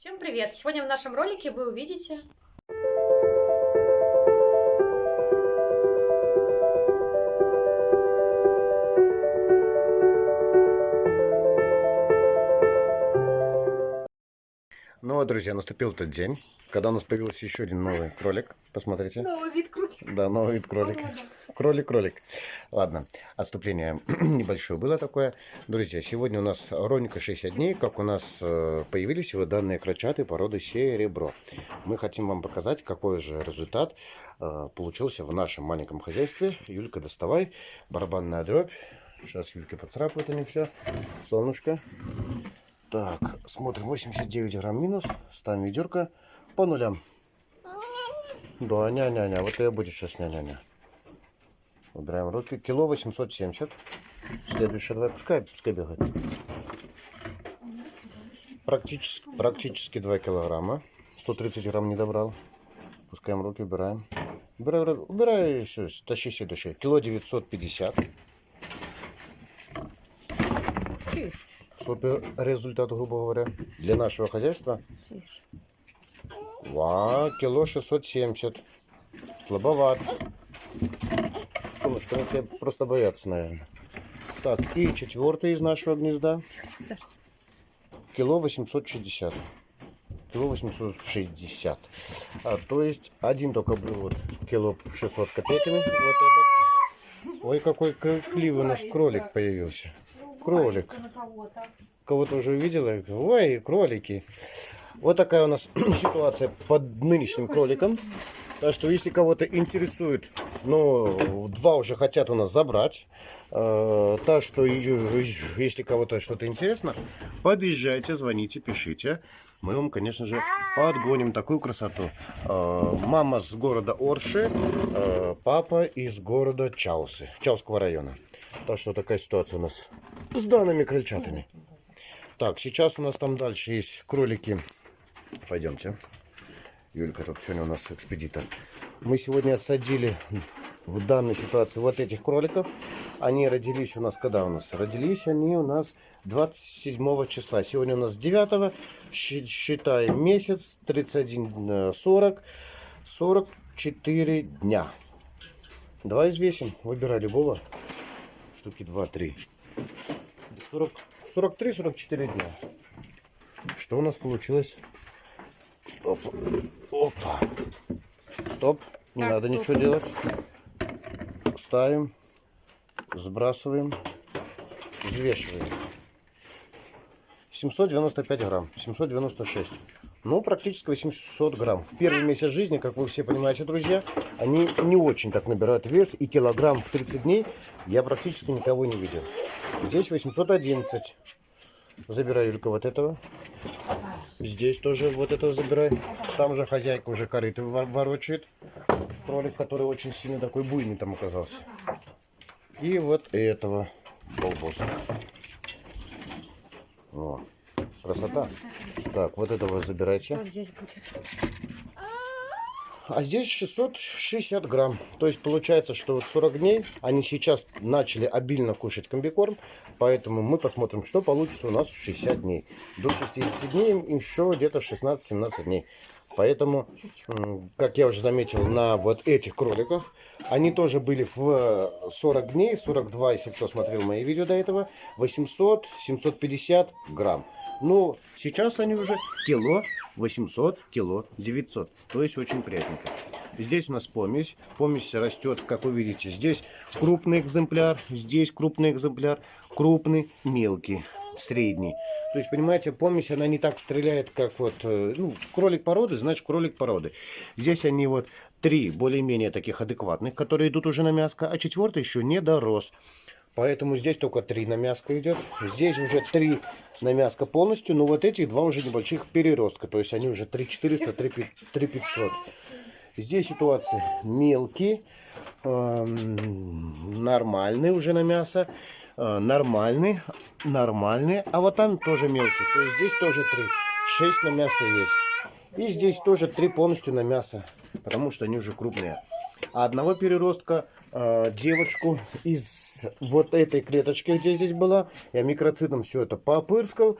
Всем привет! Сегодня в нашем ролике вы увидите Ну вот, друзья, наступил тот день, когда у нас появился еще один новый кролик. Посмотрите. новый вид кролика. Да, новый вид кролика. Кролик-кролик. Ладно, отступление небольшое было такое. Друзья, сегодня у нас ровненько 60 дней, как у нас э, появились вот данные крольчаты породы серебро. Мы хотим вам показать, какой же результат э, получился в нашем маленьком хозяйстве. Юлька, доставай. Барабанная дробь. Сейчас Юлька поцарапает они все. Солнышко. Так, смотрим, 89 грамм минус, ставим ведерко по нулям. Да, ня-ня-ня, вот это будет сейчас ня-ня-ня. Убираем руки, кило 870. Следующее, давай, пускай, пускай бегает. Практически, практически 2 килограмма. 130 грамм не добрал. Пускаем руки, убираем. Убирай, убирай, убирай все, тащи следующее. Кило 950. Супер результат, грубо говоря, для нашего хозяйства. Ва, кило 670. Слабоват. Солнышко, ну тебя просто боятся, наверное. Так, и четвертый из нашего гнезда. Кило 860. Кило 860. А, то есть один только был вот кило 600 с копейками. Вот этот. Ой, какой кливый у нас кролик появился. Кролик. Кого-то уже увидела? Ой, кролики. Вот такая у нас ситуация под нынешним кроликом. Так что, если кого-то интересует, ну, два уже хотят у нас забрать. Э, так что, если кого-то что-то интересно, подъезжайте, звоните, пишите. Мы вам, конечно же, подгоним такую красоту. Э, мама с города Орши, э, папа из города Чаусы, Чауского района. Так что такая ситуация у нас с данными крольчатами. Так, сейчас у нас там дальше есть кролики. Пойдемте. Юлька тут сегодня у нас экспедитор. Мы сегодня отсадили в данной ситуации вот этих кроликов. Они родились у нас, когда у нас? Родились они у нас 27 числа. Сегодня у нас 9, считаем месяц, 31, 40, 44 дня. Давай взвесим, выбирай любого. Штуки 2-3. 43-44 дня. Что у нас получилось? Стоп. Опа. Стоп. Не так, надо стоп. ничего делать. Ставим. Сбрасываем. Взвешиваем. 795 грамм. 796. Ну, практически 800 грамм. В первый месяц жизни, как вы все понимаете, друзья, они не очень так набирают вес. И килограмм в 30 дней я практически никого не видел. Здесь 811. Забирай, Юлька, вот этого. Здесь тоже вот это забирай. Там же хозяйка уже корыто ворочает. Кролик, который очень сильно такой буйный там оказался. И вот этого полбоса. О. Красота. Так, вот этого забирайте. А здесь 660 грамм. То есть получается, что вот 40 дней они сейчас начали обильно кушать комбикорм. Поэтому мы посмотрим, что получится у нас в 60 дней. До 60 дней еще где-то 16-17 дней. Поэтому, как я уже заметил на вот этих кроликах, они тоже были в 40 дней, 42, если кто смотрел мои видео до этого, 800-750 грамм. Но сейчас они уже кило 800, кило 900. То есть очень приятненько. Здесь у нас помесь. Помесь растет, как вы видите. Здесь крупный экземпляр, здесь крупный экземпляр, крупный, мелкий, средний. То есть, понимаете, помесь, она не так стреляет, как вот, э, ну, кролик породы, значит, кролик породы. Здесь они вот три более-менее таких адекватных, которые идут уже на мяско, а четвертый еще не дорос. Поэтому здесь только три на мяско идет. Здесь уже три на мяско полностью. Но вот этих два уже небольших переростка. То есть они уже 3400, 3500. Здесь ситуация мелкие. Э, нормальные уже на мясо. Э, нормальные. Нормальные. А вот там тоже мелкие. То есть здесь тоже три. Шесть на мясо есть. И здесь тоже три полностью на мясо. Потому что они уже крупные. А одного переростка э, девочку из вот этой клеточки, где здесь была. Я микроцитом все это попырскал.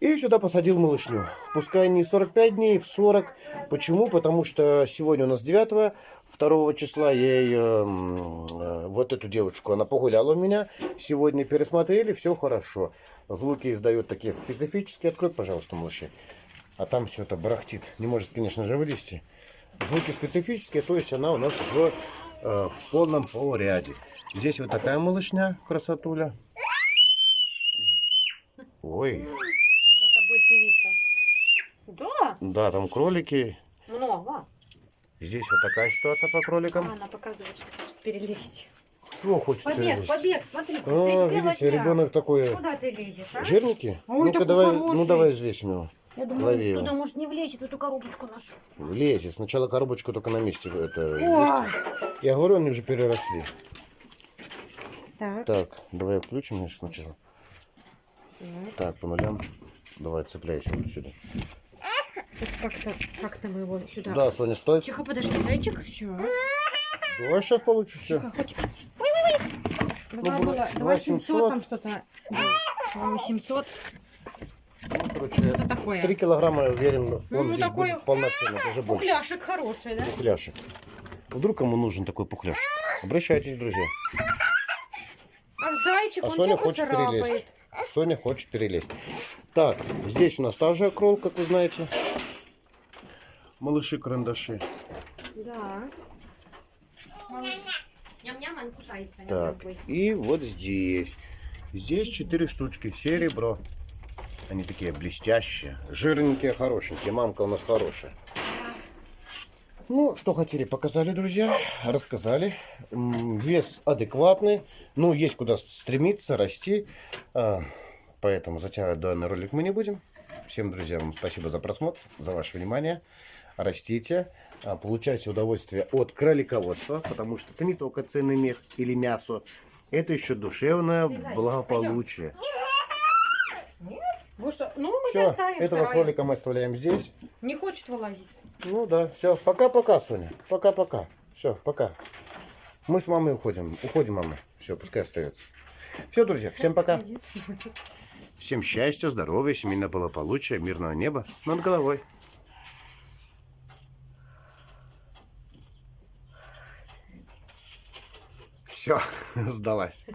И сюда посадил малышню. Пускай не 45 дней, в 40. Почему? Потому что сегодня у нас 9 2 числа я ее, м, э, вот эту девочку, она погуляла у меня. Сегодня пересмотрели, все хорошо. Звуки издает такие специфические. Открой, пожалуйста, малыши. А там все это барахтит. Не может, конечно же, вылезти. Звуки специфические, то есть она у нас в, в полном порядке. Здесь вот такая малышня, красотуля. Ой, Это будет певица. Да, да, там кролики. много. Здесь вот такая ситуация по А, кроликам. Она показывает, что хочет перелезть. Кто хочет Побег, перелезть? побег, смотрите. А, видите, дня. ребенок такой Куда ты лезешь, а? жирненький. Ой, Ну-ка давай, ну давай взвесим его. Я думаю, Лови туда может не влезет эту коробочку нашу. Лезет. Сначала коробочку только на месте. Это, Ой. взвесьте. Я говорю, они уже переросли. Так. Так, давай включим ее сначала. Так, по нулям. Давай, цепляйся вот сюда. Как-то как мы его сюда. Да, Соня, стой. Тихо, подожди, зайчик. Все. Давай сейчас получится все. Тихо, хоть. Ой, ой, ой. Два Ну, было, два два семьсот, семьсот. там что-то. Два восемьсот. Короче, Что такое? три килограмма, я уверен, он Ну, здесь такой будет полноценный, даже больше. Пухляшек хороший, да? Пухляшек. Вдруг кому нужен такой пухляшек? Обращайтесь, друзья. А зайчик, А он Соня хочет поцарапает. перелезть. Соня хочет перелезть. Так, здесь у нас та же акрол, как вы знаете. Малыши-карандаши. Да. Ням-ням, он кусается. Так, и вот здесь. Здесь четыре штучки. Серебро. Они такие блестящие, жирненькие, хорошенькие. Мамка у нас хорошая. Ну, что хотели, показали, друзья. Рассказали. Вес адекватный. Ну, есть куда стремиться, расти. А, Поэтому затягивать данный ролик мы не будем. Всем друзьям спасибо за просмотр, за ваше внимание. Растите, а, получайте удовольствие от кролиководства, потому что это не только ценный мех или мясо, это еще душевное благополучие. Вы что? Ну, мы Все, оставим. этого вторая. кролика мы оставляем здесь. Не хочет вылазить. Ну да, все, пока-пока, Соня, пока-пока. Все, пока. Мы с мамой уходим, уходим, мама. Все, пускай остается. Все, друзья, всем пока. Всем счастья, здоровья, семейного благополучия, мирного неба над головой. Все, сдалась.